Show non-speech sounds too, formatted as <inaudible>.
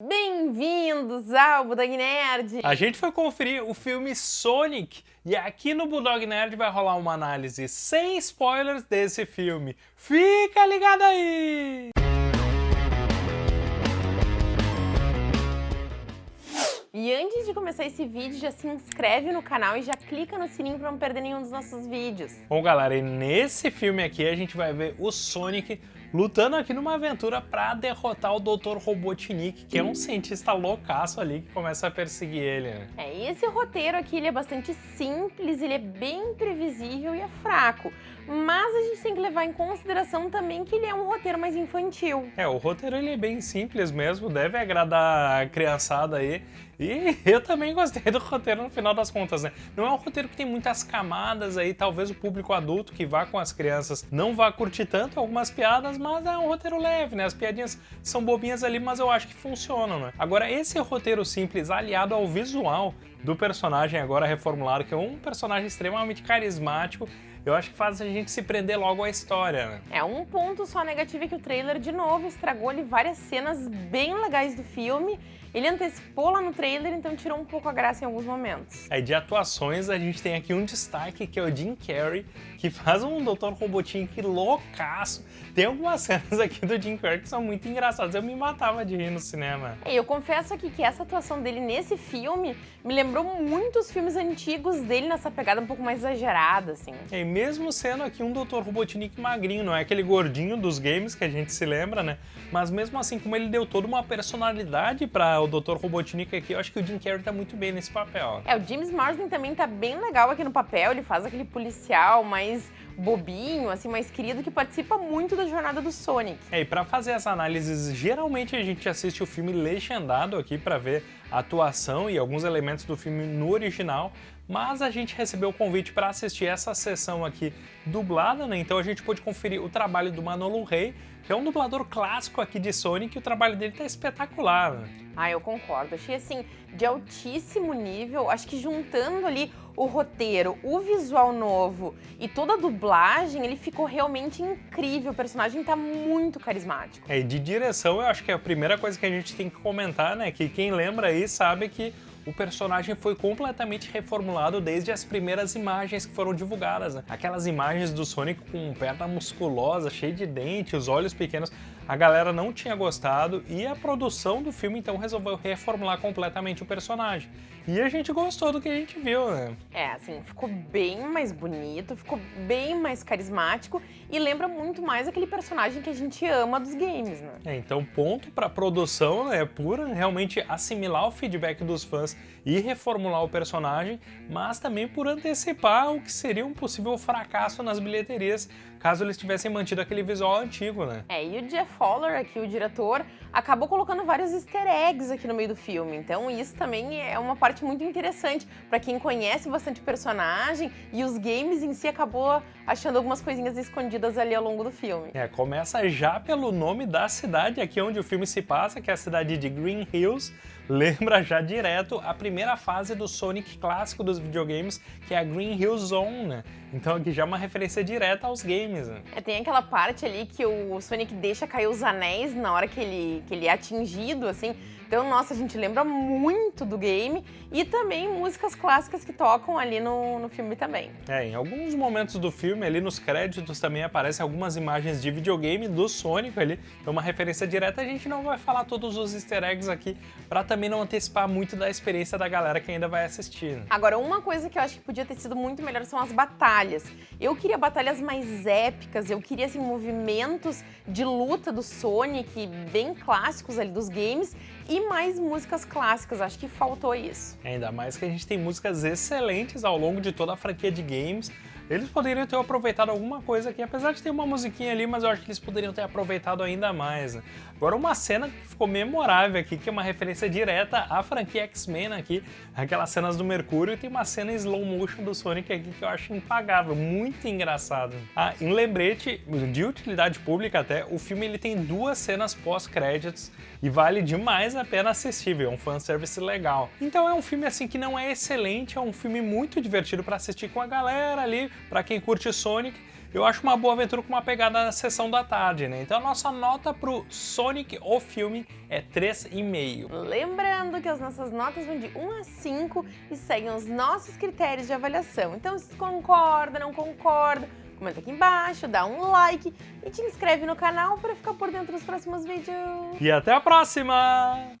Bem-vindos ao Bulldog Nerd! A gente foi conferir o filme Sonic e aqui no Bulldog Nerd vai rolar uma análise sem spoilers desse filme. Fica ligado aí! E antes de começar esse vídeo, já se inscreve no canal e já clica no sininho para não perder nenhum dos nossos vídeos. Bom, galera, e nesse filme aqui a gente vai ver o Sonic lutando aqui numa aventura para derrotar o Dr. Robotnik, que é um cientista loucaço ali que começa a perseguir ele. Né? É, e esse roteiro aqui ele é bastante simples, ele é bem previsível e é fraco. Mas a gente tem que levar em consideração também que ele é um roteiro mais infantil. É, o roteiro ele é bem simples mesmo, deve agradar a criançada aí. E <laughs> eu também gostei do roteiro no final das contas, né? Não é um roteiro que tem muitas camadas aí, talvez o público adulto que vá com as crianças não vá curtir tanto algumas piadas, mas é um roteiro leve, né? As piadinhas são bobinhas ali, mas eu acho que funcionam, né? Agora, esse roteiro simples aliado ao visual do personagem agora reformulado, que é um personagem extremamente carismático, eu acho que faz a gente se prender logo à história, né? É, um ponto só negativo é que o trailer, de novo, estragou ali várias cenas bem legais do filme. Ele antecipou lá no trailer, então tirou um pouco a graça em alguns momentos. É, de atuações, a gente tem aqui um destaque, que é o Jim Carrey, que faz um Dr. Robotnik loucaço. Tem algumas <laughs> cenas aqui do Jim Carrey que são muito engraçadas. Eu me matava de rir no cinema. É, eu confesso aqui que essa atuação dele nesse filme me lembrou muito os filmes antigos dele nessa pegada um pouco mais exagerada, assim. É, mesmo sendo aqui um Dr. Robotnik magrinho, não é aquele gordinho dos games que a gente se lembra, né? Mas mesmo assim, como ele deu toda uma personalidade para o Dr. Robotnik aqui, eu acho que o Jim Carrey tá muito bem nesse papel. É, o James Marsden também tá bem legal aqui no papel, ele faz aquele policial mais bobinho, assim, mais querido, que participa muito da jornada do Sonic. É, e pra fazer as análises, geralmente a gente assiste o filme legendado aqui para ver a atuação e alguns elementos do filme no original, mas a gente recebeu o convite para assistir essa sessão aqui dublada, né? Então a gente pôde conferir o trabalho do Manolo Rey, que é um dublador clássico aqui de Sonic, e o trabalho dele tá espetacular. Né? Ah, eu concordo. Achei assim, de altíssimo nível. Acho que juntando ali o roteiro, o visual novo e toda a dublagem, ele ficou realmente incrível. O personagem tá muito carismático. É, e de direção, eu acho que é a primeira coisa que a gente tem que comentar, né? Que quem lembra aí sabe que o personagem foi completamente reformulado desde as primeiras imagens que foram divulgadas. Né? Aquelas imagens do Sonic com perna musculosa, cheio de dente, os olhos pequenos, a galera não tinha gostado e a produção do filme então resolveu reformular completamente o personagem. E a gente gostou do que a gente viu, né? É, assim, ficou bem mais bonito, ficou bem mais carismático e lembra muito mais aquele personagem que a gente ama dos games, né? É, então ponto pra produção, né, é pura, realmente assimilar o feedback dos fãs e reformular o personagem, mas também por antecipar o que seria um possível fracasso nas bilheterias caso eles tivessem mantido aquele visual antigo, né? É, e o Jeff Fowler, aqui o diretor, acabou colocando vários easter eggs aqui no meio do filme, então isso também é uma parte muito interessante para quem conhece bastante personagem e os games em si acabou achando algumas coisinhas escondidas ali ao longo do filme. É, começa já pelo nome da cidade aqui onde o filme se passa, que é a cidade de Green Hills, lembra já direto a primeira fase do Sonic clássico dos videogames, que é a Green Hill Zone, né? Então aqui já é uma referência direta aos games, né? É, tem aquela parte ali que o Sonic deixa cair os anéis na hora que ele, que ele é atingido, assim, então, nossa, a gente lembra muito do game e também músicas clássicas que tocam ali no, no filme também. É, em alguns momentos do filme, ali nos créditos também aparecem algumas imagens de videogame do Sonic ali, é uma referência direta. A gente não vai falar todos os easter eggs aqui para também não antecipar muito da experiência da galera que ainda vai assistir. Né? Agora, uma coisa que eu acho que podia ter sido muito melhor são as batalhas. Eu queria batalhas mais épicas, eu queria assim, movimentos de luta do Sonic bem clássicos ali dos games e mais músicas clássicas, acho que faltou isso. Ainda mais que a gente tem músicas excelentes ao longo de toda a franquia de games, eles poderiam ter aproveitado alguma coisa aqui, apesar de ter uma musiquinha ali, mas eu acho que eles poderiam ter aproveitado ainda mais. Agora uma cena que ficou memorável aqui, que é uma referência direta à franquia X-Men aqui, aquelas cenas do Mercúrio, e tem uma cena em slow motion do Sonic aqui que eu acho impagável, muito engraçado. Ah, em lembrete de utilidade pública até, o filme ele tem duas cenas pós-créditos e vale demais a pena assistível, é um fanservice legal. Então é um filme assim que não é excelente, é um filme muito divertido para assistir com a galera ali, para quem curte Sonic, eu acho uma boa aventura com uma pegada na sessão da tarde, né? Então a nossa nota pro Sonic, o filme, é 3,5. Lembrando que as nossas notas vão de 1 a 5 e seguem os nossos critérios de avaliação. Então se concorda, não concorda, comenta aqui embaixo, dá um like e te inscreve no canal para ficar por dentro dos próximos vídeos. E até a próxima!